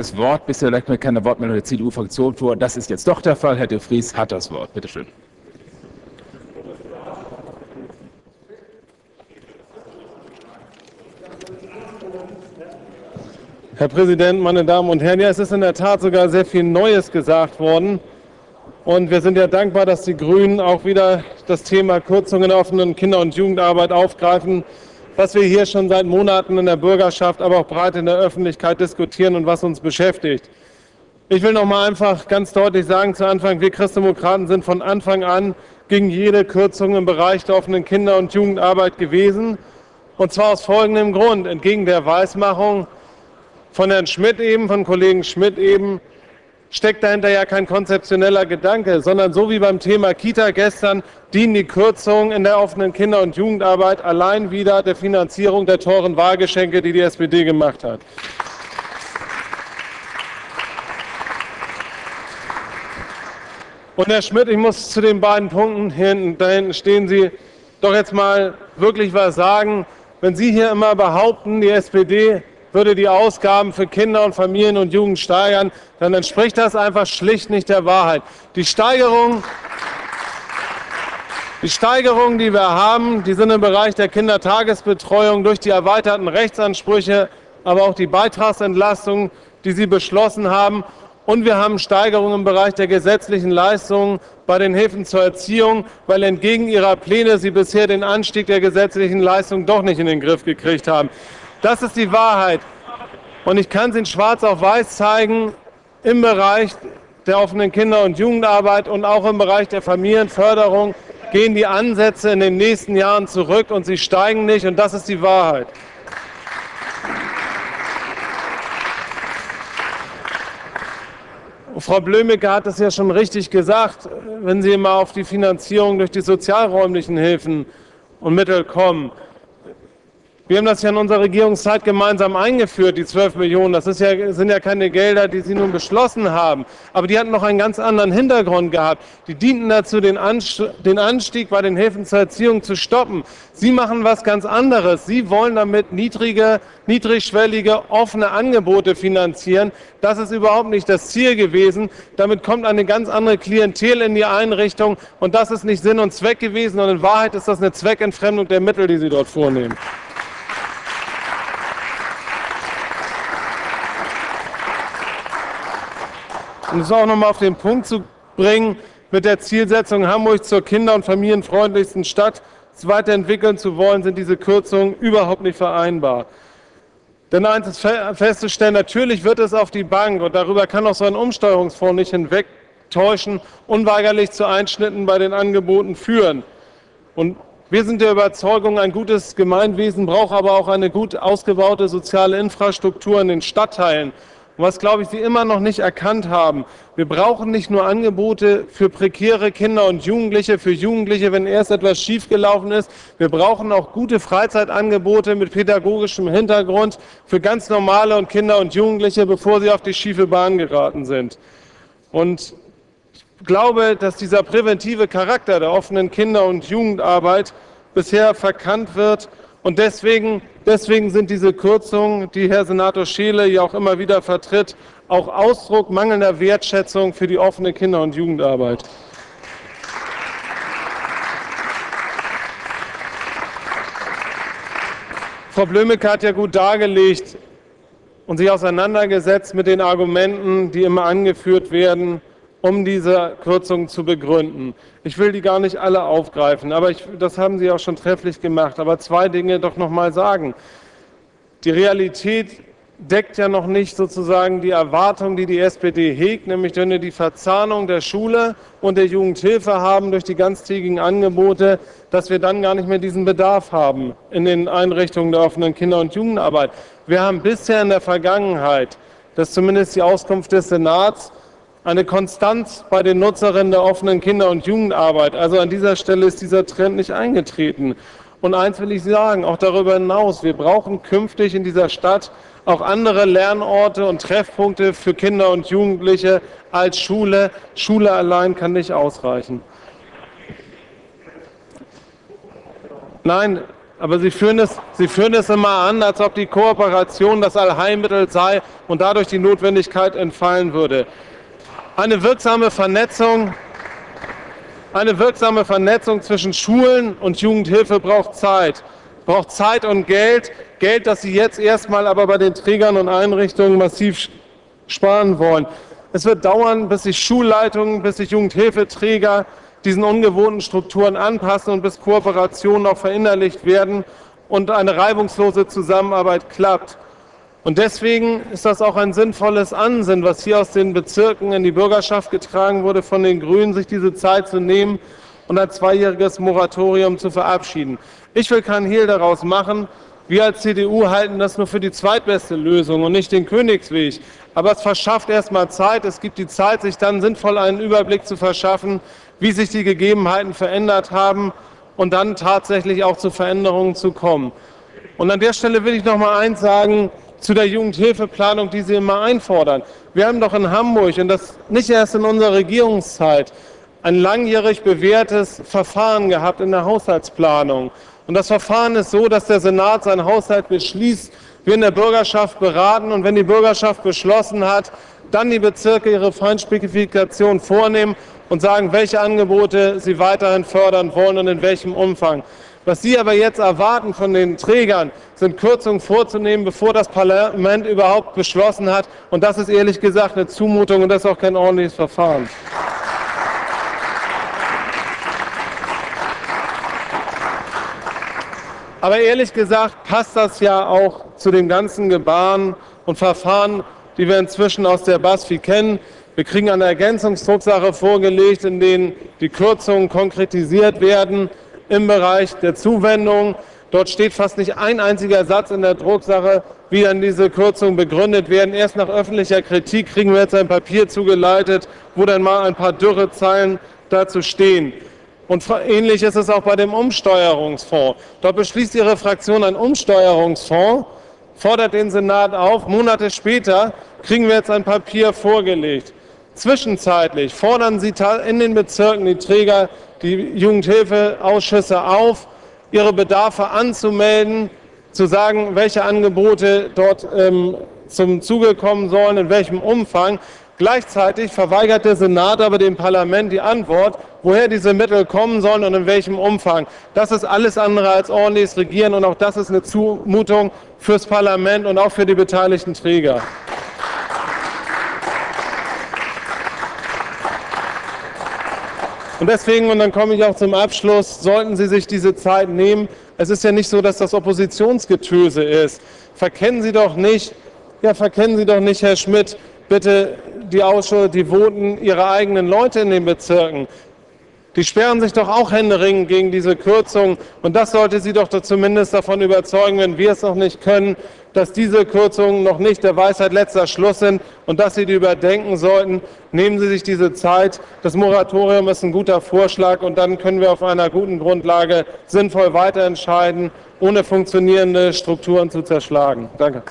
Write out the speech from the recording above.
das Wort. Bisher lag mir keine Wortmeldung der CDU-Fraktion vor. Das ist jetzt doch der Fall. Herr de Vries hat das Wort. Bitte schön. Herr Präsident, meine Damen und Herren! Ja, es ist in der Tat sogar sehr viel Neues gesagt worden. Und wir sind ja dankbar, dass die Grünen auch wieder das Thema Kürzungen in der offenen Kinder- und Jugendarbeit aufgreifen, was wir hier schon seit Monaten in der Bürgerschaft, aber auch breit in der Öffentlichkeit diskutieren und was uns beschäftigt. Ich will noch mal einfach ganz deutlich sagen zu Anfang, wir Christdemokraten sind von Anfang an gegen jede Kürzung im Bereich der offenen Kinder- und Jugendarbeit gewesen. Und zwar aus folgendem Grund. Entgegen der Weismachung, von Herrn Schmidt eben, von Kollegen Schmidt eben, steckt dahinter ja kein konzeptioneller Gedanke, sondern so wie beim Thema Kita gestern dienen die Kürzungen in der offenen Kinder- und Jugendarbeit allein wieder der Finanzierung der teuren Wahlgeschenke, die die SPD gemacht hat. Und Herr Schmidt, ich muss zu den beiden Punkten hinten, da hinten stehen Sie, doch jetzt mal wirklich was sagen. Wenn Sie hier immer behaupten, die SPD würde die Ausgaben für Kinder und Familien und Jugend steigern, dann entspricht das einfach schlicht nicht der Wahrheit. Die Steigerung, die Steigerungen, die wir haben, die sind im Bereich der Kindertagesbetreuung durch die erweiterten Rechtsansprüche, aber auch die Beitragsentlastung, die Sie beschlossen haben. Und wir haben Steigerungen im Bereich der gesetzlichen Leistungen bei den Hilfen zur Erziehung, weil entgegen Ihrer Pläne Sie bisher den Anstieg der gesetzlichen Leistungen doch nicht in den Griff gekriegt haben. Das ist die Wahrheit. Und ich kann es in schwarz auf weiß zeigen, im Bereich der offenen Kinder- und Jugendarbeit und auch im Bereich der Familienförderung gehen die Ansätze in den nächsten Jahren zurück und sie steigen nicht. Und das ist die Wahrheit. Frau Blömecke hat es ja schon richtig gesagt, wenn Sie mal auf die Finanzierung durch die sozialräumlichen Hilfen und Mittel kommen. Wir haben das ja in unserer Regierungszeit gemeinsam eingeführt, die 12 Millionen. Das ja, sind ja keine Gelder, die Sie nun beschlossen haben. Aber die hatten noch einen ganz anderen Hintergrund gehabt. Die dienten dazu, den Anstieg bei den Hilfen zur Erziehung zu stoppen. Sie machen was ganz anderes. Sie wollen damit niedrige, niedrigschwellige, offene Angebote finanzieren. Das ist überhaupt nicht das Ziel gewesen. Damit kommt eine ganz andere Klientel in die Einrichtung. Und das ist nicht Sinn und Zweck gewesen. Und in Wahrheit ist das eine Zweckentfremdung der Mittel, die Sie dort vornehmen. Um es auch noch mal auf den Punkt zu bringen, mit der Zielsetzung, Hamburg zur kinder- und familienfreundlichsten Stadt weiterentwickeln zu wollen, sind diese Kürzungen überhaupt nicht vereinbar. Denn eins ist festzustellen, natürlich wird es auf die Bank, und darüber kann auch so ein Umsteuerungsfonds nicht hinwegtäuschen, unweigerlich zu Einschnitten bei den Angeboten führen. Und wir sind der Überzeugung, ein gutes Gemeinwesen braucht aber auch eine gut ausgebaute soziale Infrastruktur in den Stadtteilen. Und was, glaube ich, Sie immer noch nicht erkannt haben, wir brauchen nicht nur Angebote für prekäre Kinder und Jugendliche, für Jugendliche, wenn erst etwas schiefgelaufen ist. Wir brauchen auch gute Freizeitangebote mit pädagogischem Hintergrund für ganz normale und Kinder und Jugendliche, bevor sie auf die schiefe Bahn geraten sind. Und ich glaube, dass dieser präventive Charakter der offenen Kinder- und Jugendarbeit bisher verkannt wird und deswegen, deswegen sind diese Kürzungen, die Herr Senator Scheele ja auch immer wieder vertritt, auch Ausdruck mangelnder Wertschätzung für die offene Kinder- und Jugendarbeit. Frau Blömecke hat ja gut dargelegt und sich auseinandergesetzt mit den Argumenten, die immer angeführt werden, um diese Kürzungen zu begründen. Ich will die gar nicht alle aufgreifen, aber ich, das haben Sie auch schon trefflich gemacht. Aber zwei Dinge doch noch mal sagen. Die Realität deckt ja noch nicht sozusagen die Erwartung, die die SPD hegt, nämlich wenn wir die Verzahnung der Schule und der Jugendhilfe haben durch die ganztägigen Angebote, dass wir dann gar nicht mehr diesen Bedarf haben in den Einrichtungen der offenen Kinder- und Jugendarbeit. Wir haben bisher in der Vergangenheit, das ist zumindest die Auskunft des Senats, eine Konstanz bei den Nutzerinnen der offenen Kinder- und Jugendarbeit. Also an dieser Stelle ist dieser Trend nicht eingetreten. Und eins will ich sagen, auch darüber hinaus, wir brauchen künftig in dieser Stadt auch andere Lernorte und Treffpunkte für Kinder und Jugendliche als Schule. Schule allein kann nicht ausreichen. Nein, Aber Sie führen, es, Sie führen es immer an, als ob die Kooperation das Allheilmittel sei und dadurch die Notwendigkeit entfallen würde. Eine wirksame Vernetzung, eine wirksame Vernetzung zwischen Schulen und Jugendhilfe braucht Zeit. Braucht Zeit und Geld. Geld, das Sie jetzt erstmal aber bei den Trägern und Einrichtungen massiv sparen wollen. Es wird dauern, bis sich Schulleitungen, bis sich Jugendhilfeträger diesen ungewohnten Strukturen anpassen und bis Kooperationen auch verinnerlicht werden und eine reibungslose Zusammenarbeit klappt. Und deswegen ist das auch ein sinnvolles Ansinnen, was hier aus den Bezirken in die Bürgerschaft getragen wurde, von den Grünen, sich diese Zeit zu nehmen und ein zweijähriges Moratorium zu verabschieden. Ich will keinen Hehl daraus machen. Wir als CDU halten das nur für die zweitbeste Lösung und nicht den Königsweg. Aber es verschafft erstmal Zeit. Es gibt die Zeit, sich dann sinnvoll einen Überblick zu verschaffen, wie sich die Gegebenheiten verändert haben und dann tatsächlich auch zu Veränderungen zu kommen. Und an der Stelle will ich noch mal eins sagen zu der Jugendhilfeplanung, die Sie immer einfordern. Wir haben doch in Hamburg, und das nicht erst in unserer Regierungszeit, ein langjährig bewährtes Verfahren gehabt in der Haushaltsplanung. Und das Verfahren ist so, dass der Senat seinen Haushalt beschließt, wir in der Bürgerschaft beraten und wenn die Bürgerschaft beschlossen hat, dann die Bezirke ihre Feinspezifikation vornehmen und sagen, welche Angebote sie weiterhin fördern wollen und in welchem Umfang. Was Sie aber jetzt erwarten von den Trägern, sind Kürzungen vorzunehmen, bevor das Parlament überhaupt beschlossen hat. Und das ist ehrlich gesagt eine Zumutung und das ist auch kein ordentliches Verfahren. Aber ehrlich gesagt passt das ja auch zu den ganzen Gebaren und Verfahren, die wir inzwischen aus der BASFI kennen. Wir kriegen eine Ergänzungsdrucksache vorgelegt, in denen die Kürzungen konkretisiert werden im Bereich der Zuwendung. Dort steht fast nicht ein einziger Satz in der Drucksache, wie dann diese Kürzungen begründet werden. Erst nach öffentlicher Kritik kriegen wir jetzt ein Papier zugeleitet, wo dann mal ein paar dürre Zeilen dazu stehen. Und ähnlich ist es auch bei dem Umsteuerungsfonds. Dort beschließt Ihre Fraktion einen Umsteuerungsfonds, fordert den Senat auf. Monate später kriegen wir jetzt ein Papier vorgelegt. Zwischenzeitlich fordern Sie in den Bezirken die Träger, die Jugendhilfeausschüsse auf, ihre Bedarfe anzumelden, zu sagen, welche Angebote dort ähm, zum Zuge kommen sollen, in welchem Umfang. Gleichzeitig verweigert der Senat aber dem Parlament die Antwort, woher diese Mittel kommen sollen und in welchem Umfang. Das ist alles andere als ordentliches Regieren und auch das ist eine Zumutung fürs Parlament und auch für die beteiligten Träger. Und deswegen, und dann komme ich auch zum Abschluss, sollten Sie sich diese Zeit nehmen. Es ist ja nicht so, dass das Oppositionsgetöse ist. Verkennen Sie doch nicht, ja, verkennen Sie doch nicht, Herr Schmidt, bitte die Ausschüsse, die voten ihre eigenen Leute in den Bezirken. Die sperren sich doch auch händeringend gegen diese Kürzung. Und das sollte Sie doch zumindest davon überzeugen, wenn wir es noch nicht können, dass diese Kürzungen noch nicht der Weisheit letzter Schluss sind und dass Sie die überdenken sollten. Nehmen Sie sich diese Zeit. Das Moratorium ist ein guter Vorschlag und dann können wir auf einer guten Grundlage sinnvoll weiterentscheiden, ohne funktionierende Strukturen zu zerschlagen. Danke.